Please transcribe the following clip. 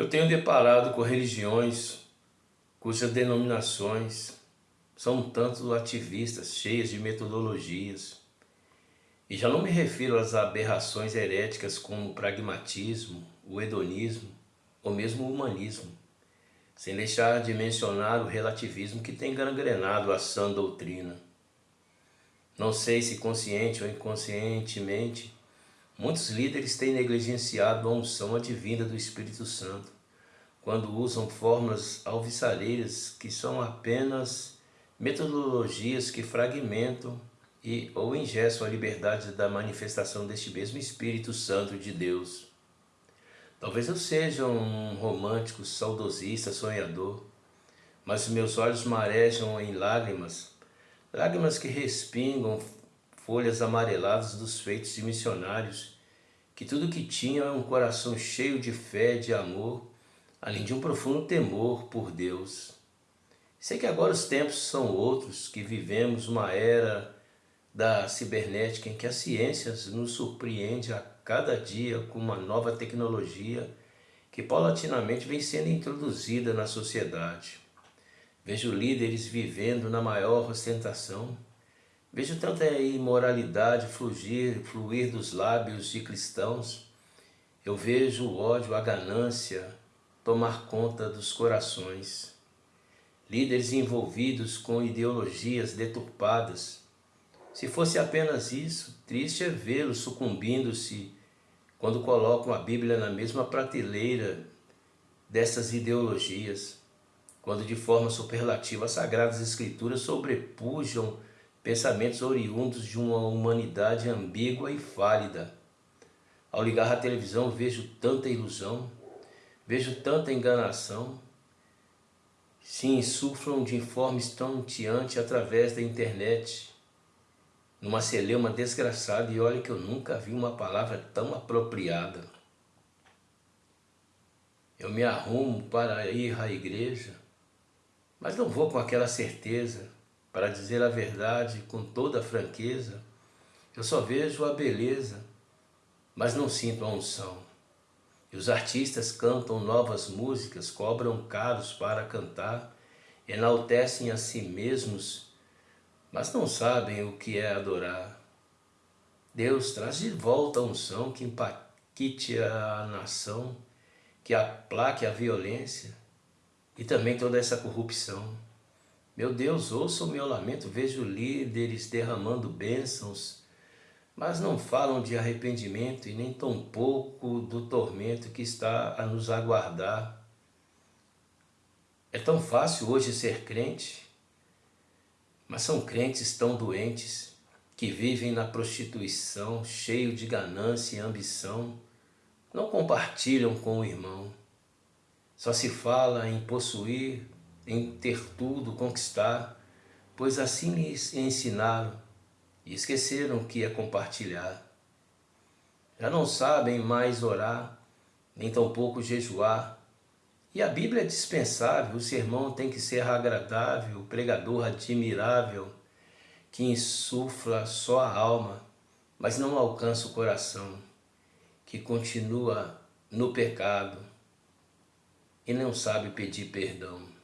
Eu tenho deparado com religiões cujas denominações são tanto ativistas, cheias de metodologias. E já não me refiro às aberrações heréticas como o pragmatismo, o hedonismo ou mesmo o humanismo, sem deixar de mencionar o relativismo que tem gangrenado a sã doutrina. Não sei se consciente ou inconscientemente, muitos líderes têm negligenciado a unção advinda do Espírito Santo, quando usam fórmulas alvissareiras que são apenas metodologias que fragmentam e ou ingessam a liberdade da manifestação deste mesmo Espírito Santo de Deus. Talvez eu seja um romântico, saudosista, sonhador, mas meus olhos marejam em lágrimas, lágrimas que respingam folhas amareladas dos feitos de missionários, que tudo que tinham é um coração cheio de fé, de amor, além de um profundo temor por Deus. Sei que agora os tempos são outros, que vivemos uma era da cibernética em que a ciência nos surpreende a cada dia com uma nova tecnologia que paulatinamente vem sendo introduzida na sociedade. Vejo líderes vivendo na maior ostentação, vejo tanta imoralidade fluir, fluir dos lábios de cristãos, eu vejo o ódio, a ganância tomar conta dos corações líderes envolvidos com ideologias deturpadas. Se fosse apenas isso, triste é vê-los sucumbindo-se quando colocam a Bíblia na mesma prateleira dessas ideologias, quando de forma superlativa as Sagradas Escrituras sobrepujam pensamentos oriundos de uma humanidade ambígua e fálida. Ao ligar a televisão vejo tanta ilusão, vejo tanta enganação, se insuflam de forma estonteante através da internet, numa celeuma desgraçada, e olha que eu nunca vi uma palavra tão apropriada. Eu me arrumo para ir à igreja, mas não vou com aquela certeza, para dizer a verdade com toda franqueza, eu só vejo a beleza, mas não sinto a unção. E os artistas cantam novas músicas, cobram caros para cantar, enaltecem a si mesmos, mas não sabem o que é adorar. Deus traz de volta a unção que impacte a nação, que aplaque a violência e também toda essa corrupção. Meu Deus, ouça o meu lamento, vejo líderes derramando bênçãos, mas não falam de arrependimento e nem tampouco do tormento que está a nos aguardar. É tão fácil hoje ser crente, mas são crentes tão doentes que vivem na prostituição, cheio de ganância e ambição, não compartilham com o irmão. Só se fala em possuir, em ter tudo, conquistar, pois assim lhes ensinaram e esqueceram que é compartilhar. Já não sabem mais orar, nem tampouco jejuar. E a Bíblia é dispensável, o sermão tem que ser agradável, o pregador admirável, que insufla só a alma, mas não alcança o coração, que continua no pecado e não sabe pedir perdão.